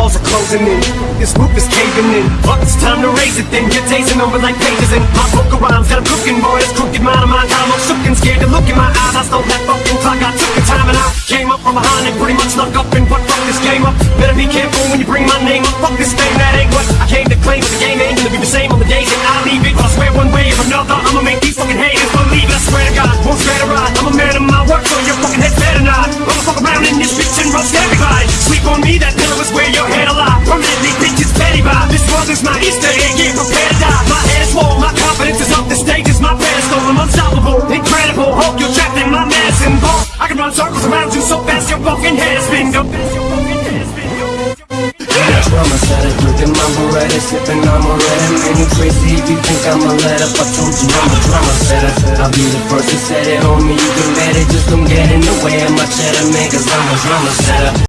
walls are closing in. This roof is caving in. But it's time to raise it then. You're tasting over like pages in my book of rhymes. Got 'em cooking, boy. This crooked mind of mine. I'm shook and scared to look in my eyes. I stole that fucking clock. I took the time and I came up from behind and pretty much snuck up and put fuck this game up. Better be careful when you bring my name up. Fuck this thing, that ain't what I came to claim. But the game ain't gonna be the same on the days that I leave it. But I swear one way or another, I'ma make these fucking haters world is my Easter get prepared to die. My head is swole, my confidence is up. The stage is my pedestal. I'm unstoppable, incredible. Hope you're trapped in my medicine ball. I can run circles around you so fast your fucking head is spin. Go. Drama setter, drinking my Beretta, sipping on Moretta Man, you crazy if you think I'ma let up I told you I'm a drama setter I'll be the first to set it, homie, you can bet it Just don't get in the way of my cheddar, man, cause I'm a drama setter